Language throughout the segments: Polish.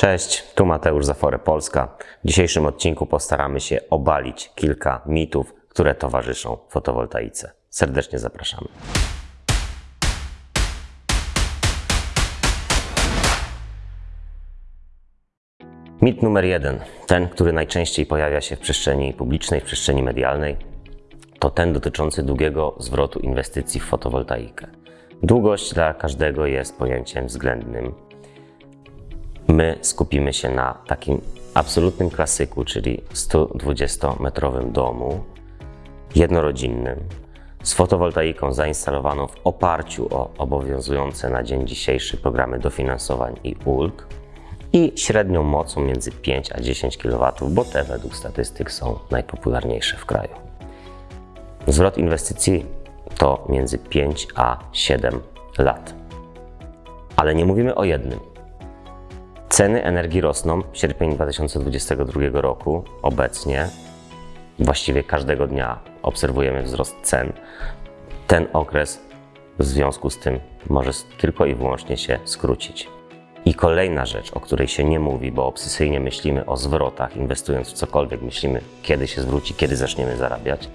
Cześć, tu Mateusz Zafore Polska. W dzisiejszym odcinku postaramy się obalić kilka mitów, które towarzyszą fotowoltaice. Serdecznie zapraszamy. Mit numer jeden, ten, który najczęściej pojawia się w przestrzeni publicznej, w przestrzeni medialnej, to ten dotyczący długiego zwrotu inwestycji w fotowoltaikę. Długość dla każdego jest pojęciem względnym. My skupimy się na takim absolutnym klasyku, czyli 120-metrowym domu jednorodzinnym z fotowoltaiką zainstalowaną w oparciu o obowiązujące na dzień dzisiejszy programy dofinansowań i ulg i średnią mocą między 5 a 10 kW, bo te według statystyk są najpopularniejsze w kraju. Zwrot inwestycji to między 5 a 7 lat. Ale nie mówimy o jednym. Ceny energii rosną. Sierpień 2022 roku obecnie, właściwie każdego dnia obserwujemy wzrost cen. Ten okres w związku z tym może tylko i wyłącznie się skrócić. I kolejna rzecz, o której się nie mówi, bo obsesyjnie myślimy o zwrotach, inwestując w cokolwiek, myślimy kiedy się zwróci, kiedy zaczniemy zarabiać.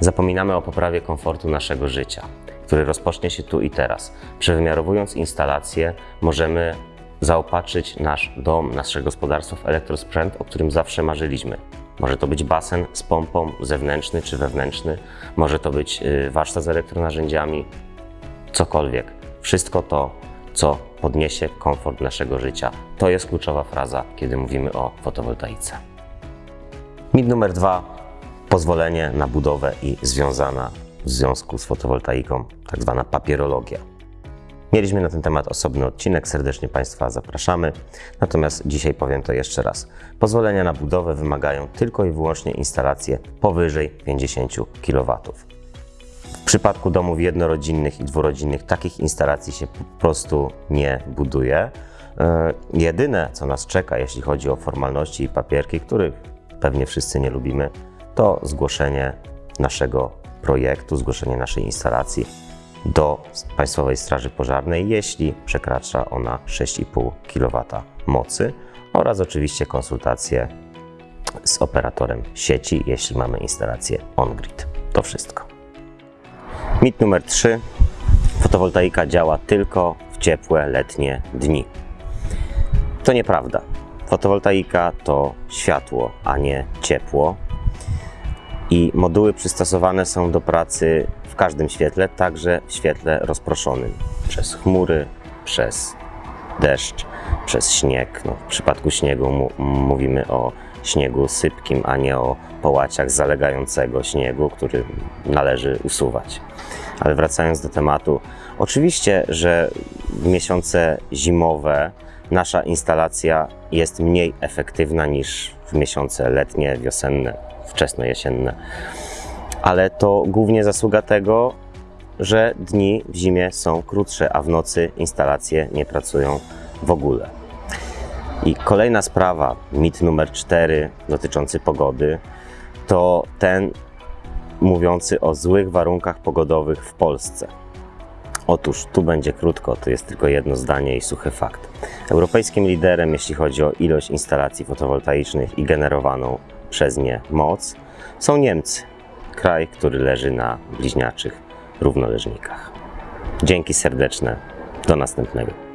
Zapominamy o poprawie komfortu naszego życia, który rozpocznie się tu i teraz. Przewymiarowując instalacje, możemy zaopatrzyć nasz dom, nasze gospodarstwo w elektrosprzęt, o którym zawsze marzyliśmy. Może to być basen z pompą zewnętrzny czy wewnętrzny, może to być y, warsztat z elektronarzędziami, cokolwiek. Wszystko to, co podniesie komfort naszego życia. To jest kluczowa fraza, kiedy mówimy o fotowoltaice. Mit numer dwa. Pozwolenie na budowę i związana w związku z fotowoltaiką, tak zwana papierologia. Mieliśmy na ten temat osobny odcinek, serdecznie Państwa zapraszamy. Natomiast dzisiaj powiem to jeszcze raz. Pozwolenia na budowę wymagają tylko i wyłącznie instalacje powyżej 50 kW. W przypadku domów jednorodzinnych i dwurodzinnych takich instalacji się po prostu nie buduje. E, jedyne, co nas czeka, jeśli chodzi o formalności i papierki, których pewnie wszyscy nie lubimy, to zgłoszenie naszego projektu, zgłoszenie naszej instalacji do Państwowej Straży Pożarnej, jeśli przekracza ona 6,5 kW mocy oraz oczywiście konsultacje z operatorem sieci, jeśli mamy instalację on-grid. To wszystko. Mit numer 3. Fotowoltaika działa tylko w ciepłe letnie dni. To nieprawda. Fotowoltaika to światło, a nie ciepło. I moduły przystosowane są do pracy w każdym świetle, także w świetle rozproszonym przez chmury, przez deszcz, przez śnieg. No, w przypadku śniegu mówimy o śniegu sypkim, a nie o połaciach zalegającego śniegu, który należy usuwać. Ale wracając do tematu, oczywiście, że w miesiące zimowe nasza instalacja jest mniej efektywna niż w miesiące letnie, wiosenne, wczesno-jesienne. Ale to głównie zasługa tego, że dni w zimie są krótsze, a w nocy instalacje nie pracują w ogóle. I kolejna sprawa, mit numer cztery dotyczący pogody, to ten mówiący o złych warunkach pogodowych w Polsce. Otóż tu będzie krótko, to jest tylko jedno zdanie i suchy fakt. Europejskim liderem, jeśli chodzi o ilość instalacji fotowoltaicznych i generowaną przez nie moc, są Niemcy, kraj, który leży na bliźniaczych równoleżnikach. Dzięki serdeczne, do następnego.